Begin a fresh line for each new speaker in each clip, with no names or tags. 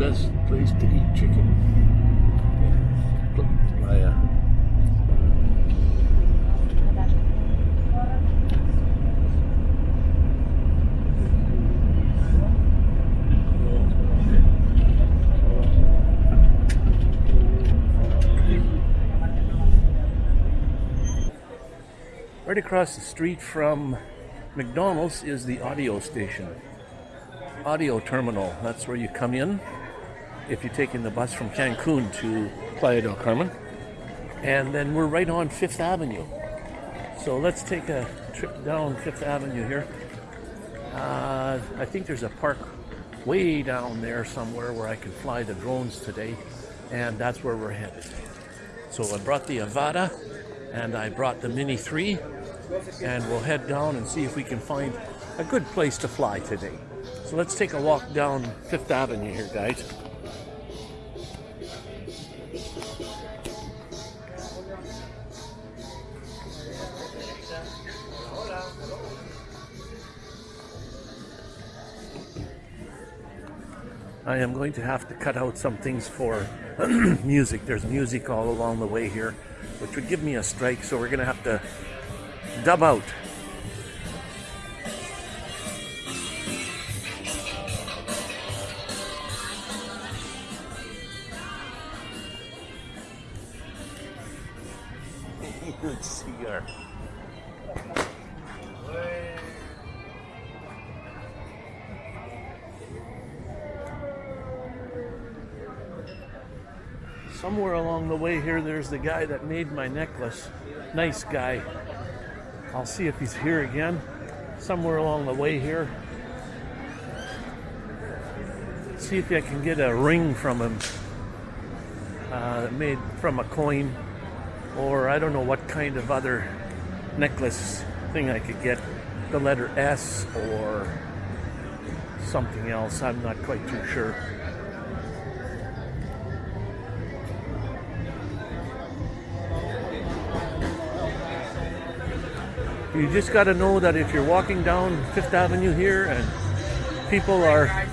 best place to eat chicken. Playa. Right across the street from McDonald's is the ADO station. ADO terminal. That's where you come in if you're taking the bus from Cancun to Playa del Carmen. And then we're right on Fifth Avenue. So let's take a trip down Fifth Avenue here. Uh, I think there's a park way down there somewhere where I can fly the drones today. And that's where we're headed. So I brought the Avata, and I brought the Mini 3 and we'll head down and see if we can find a good place to fly today. So let's take a walk down Fifth Avenue here, guys. I am going to have to cut out some things for music. There's music all along the way here, which would give me a strike, so we're going to have to dub out. Good. Somewhere along the way here, there's the guy that made my necklace. Nice guy. I'll see if he's here again. Somewhere along the way here. See if I can get a ring from him. Uh, made from a coin. Or I don't know what kind of other necklace thing I could get. The letter S or something else. I'm not quite too sure. You just got to know that if you're walking down Fifth Avenue here and people are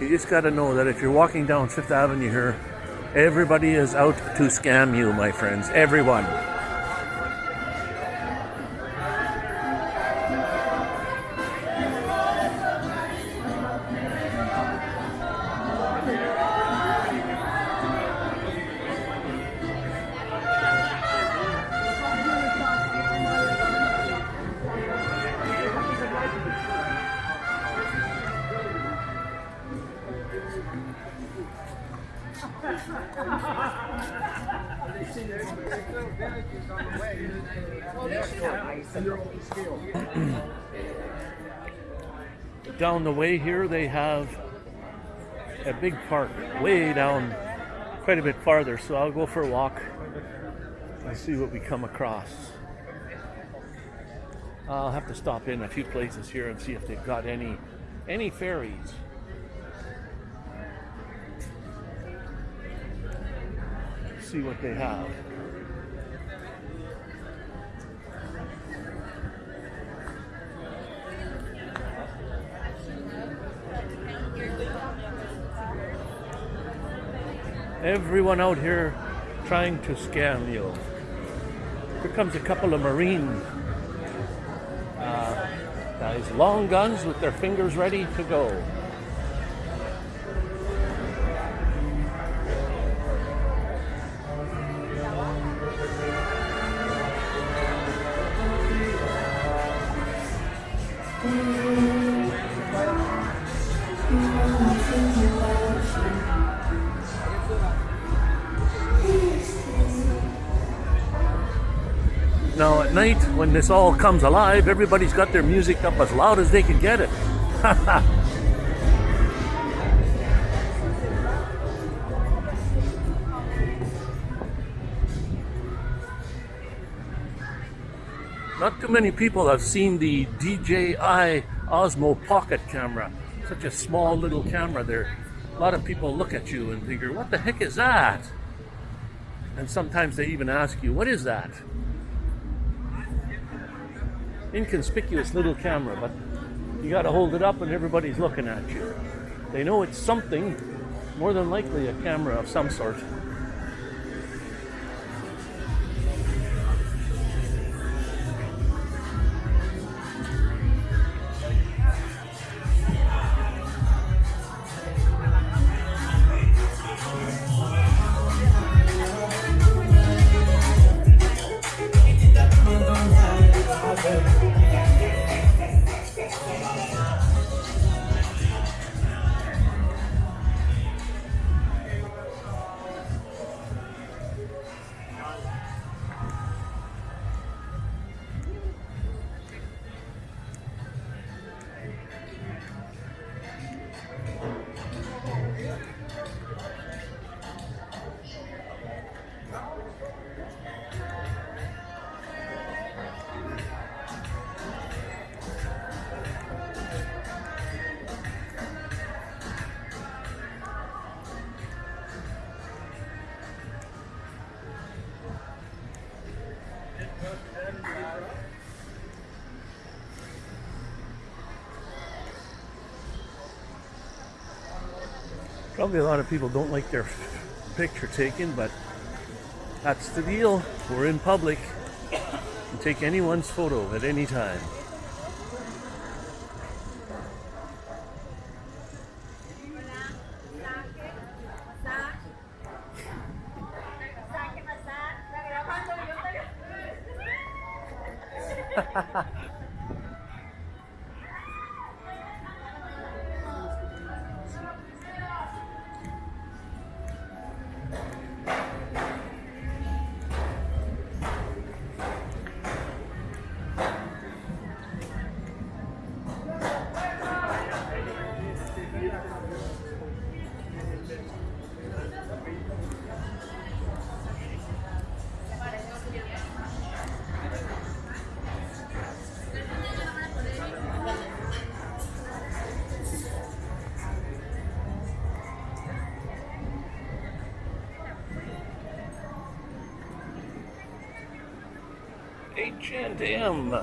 You just got to know that if you're walking down Fifth Avenue here Everybody is out to scam you, my friends. Everyone. Down the way here they have a big park way down quite a bit farther. So I'll go for a walk and see what we come across. I'll have to stop in a few places here and see if they've got any any ferries see what they have Everyone out here trying to scam you. Here comes a couple of Marine uh, guys, long guns with their fingers ready to go. Now at night, when this all comes alive, everybody's got their music up as loud as they can get it. Not too many people have seen the DJI Osmo Pocket camera. Such a small little camera there. A lot of people look at you and figure, what the heck is that? And sometimes they even ask you, what is that? Inconspicuous little camera, but you got to hold it up and everybody's looking at you. They know it's something, more than likely a camera of some sort. Probably a lot of people don't like their picture taken, but that's the deal. We're in public. You take anyone's photo at any time. H&M.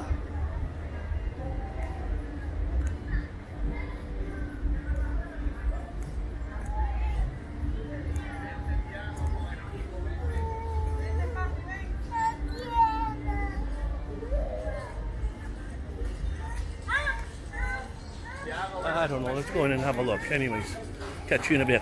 I don't know. Let's go in and have a look. Anyways, catch you in a bit.